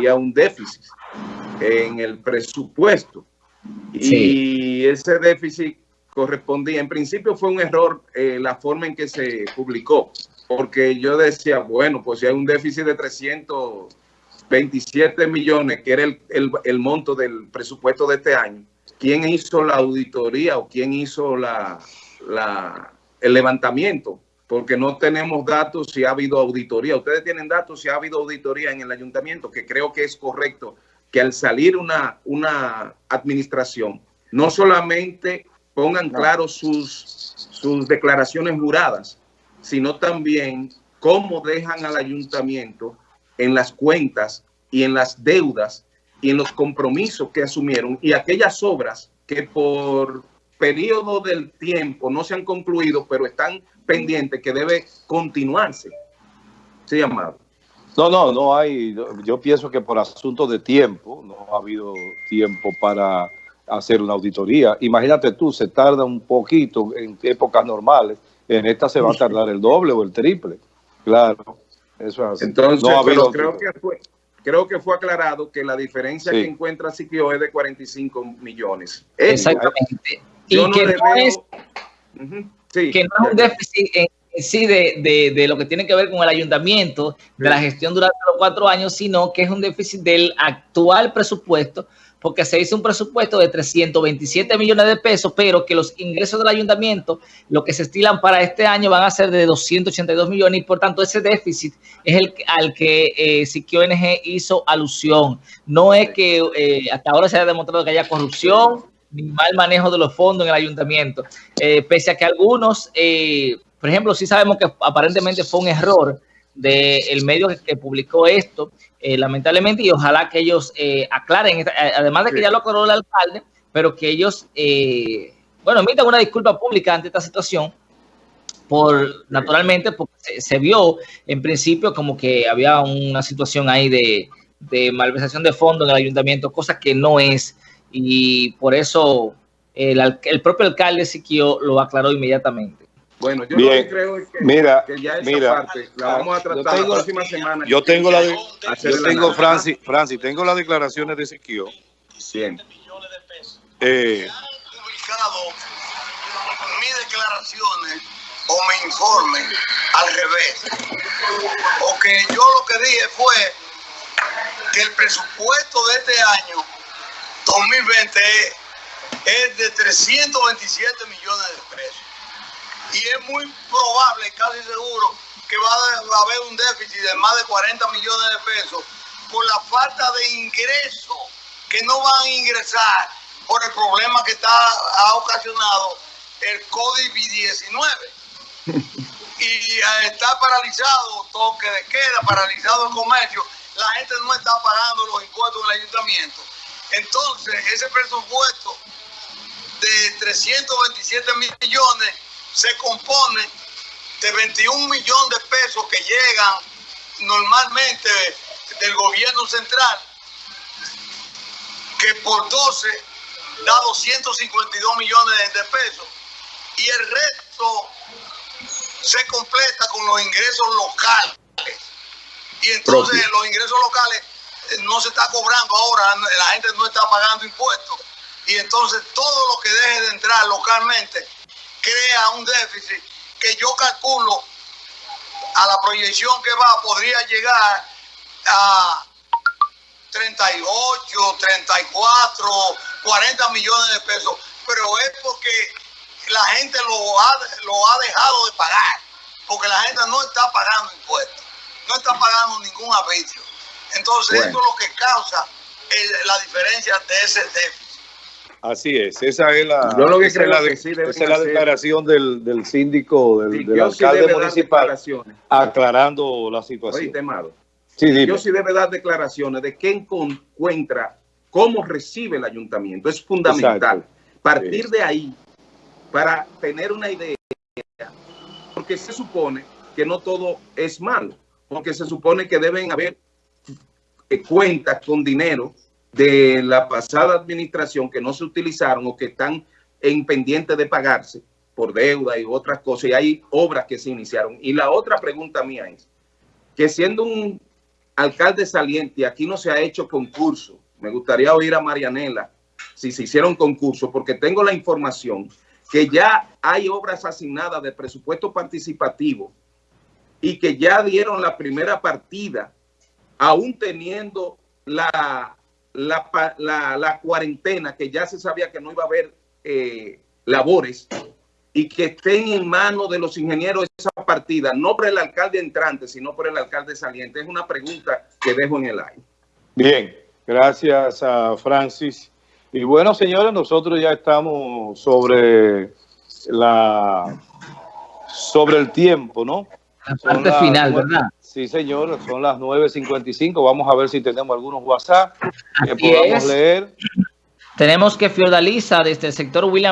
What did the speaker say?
había un déficit en el presupuesto. Y ese déficit correspondía, en principio fue un error eh, la forma en que se publicó, porque yo decía, bueno, pues si hay un déficit de 327 millones, que era el, el, monto del presupuesto de este año, ¿quién hizo la auditoría o quién hizo la, la, el levantamiento? Porque no tenemos datos si ha habido auditoría. Ustedes tienen datos si ha habido auditoría en el ayuntamiento, que creo que es correcto que al salir una, una administración, no solamente pongan claro sus, sus declaraciones juradas, sino también cómo dejan al ayuntamiento en las cuentas y en las deudas y en los compromisos que asumieron y aquellas obras que por periodo del tiempo no se han concluido, pero están pendientes que debe continuarse. Sí, amado. No, no, no hay, yo pienso que por asunto de tiempo, no ha habido tiempo para hacer una auditoría. Imagínate tú, se tarda un poquito en épocas normales, en esta se va a tardar el doble o el triple. Claro, eso es así. Entonces, creo, que fue, creo que fue aclarado que la diferencia que encuentra Siquio es de 45 millones. Exactamente. Y que, no es, que no es un déficit en sí de, de, lo que tiene que ver con el ayuntamiento, de la gestión durante los cuatro años, sino que es un déficit del actual presupuesto, porque se hizo un presupuesto de 327 millones de pesos, pero que los ingresos del ayuntamiento, lo que se estilan para este año van a ser de 282 millones y por tanto ese déficit es el al que eh, ONG hizo alusión. No es que eh, hasta ahora se haya demostrado que haya corrupción ni mal manejo de los fondos en el ayuntamiento, eh, pese a que algunos... Eh, por ejemplo, sí sabemos que aparentemente fue un error del medio que, publicó esto, eh, lamentablemente, y ojalá que ellos eh, aclaren, además de que ya lo aclaró el alcalde, pero que ellos, bueno, emitan una disculpa pública ante esta situación, por naturalmente, porque se, vio en principio como que había una situación ahí de, de malversación de fondos en el ayuntamiento, cosa que no es, y por eso el, el propio alcalde Siquio lo aclaró inmediatamente. Bueno, yo Bien. creo que, mira, que ya esa mira, parte la vamos a tratar tengo, la próxima semana. Yo tengo la, de, yo tengo Francis, Francis, tengo las declaraciones de Siquio. Bien. Eh, publicado mis declaraciones o mi informe al revés. Porque yo lo que dije fue que el presupuesto de este año 2020 es de 327 millones de pesos y es muy probable, casi seguro, que va a haber un déficit de más de 40 millones de pesos por la falta de ingresos que no van a ingresar por el problema que está, ha ocasionado el COVID-19. y está paralizado toque de queda, paralizado el comercio, la gente no está pagando los impuestos en el ayuntamiento. Entonces, ese presupuesto de 327 millones se compone de 21 millones de pesos que llegan normalmente del gobierno central, que por 12 da 252 millones de pesos, y el resto se completa con los ingresos locales. Y entonces los ingresos locales no se está cobrando ahora, la gente no está pagando impuestos. Y entonces todo lo que deje de entrar localmente crea un déficit que yo calculo a la proyección que va podría llegar a 38, 34, 40 millones de pesos, pero es porque la gente lo ha, lo ha dejado de pagar, porque la gente no está pagando impuestos, no está pagando ningún arbitrio. Entonces esto es lo que causa la diferencia de ese déficit. Así es, esa es la, la, declaración del, del síndico, del, alcalde municipal, aclarando la situación. sí, yo sí debe dar declaraciones de qué encuentra, cómo recibe el ayuntamiento. Es fundamental. Partir de ahí para tener una idea, porque se supone que no todo es malo, porque se supone que deben haber cuentas con dinero de la pasada administración que no se utilizaron o que están en pendiente de pagarse por deuda y otras cosas, y hay obras que se iniciaron. Y la otra pregunta mía es, que siendo un alcalde saliente, aquí no se ha hecho concurso. Me gustaría oír a Marianela si se hicieron concurso, porque tengo la información que ya hay obras asignadas de presupuesto participativo y que ya dieron la primera partida, aún teniendo la, la, cuarentena, que ya se sabía que no iba a haber eh, labores, y que estén en manos de los ingenieros esa partida, no por el alcalde entrante, sino por el alcalde saliente. Es una pregunta que dejo en el aire. Bien, gracias a Francis. Y bueno, señores, nosotros ya estamos sobre la sobre el tiempo, ¿no? La parte final, ¿verdad? Sí, señor, son las 9.55. Vamos a ver si tenemos algunos WhatsApp que podamos leer. Tenemos que Fiordaliza desde el sector William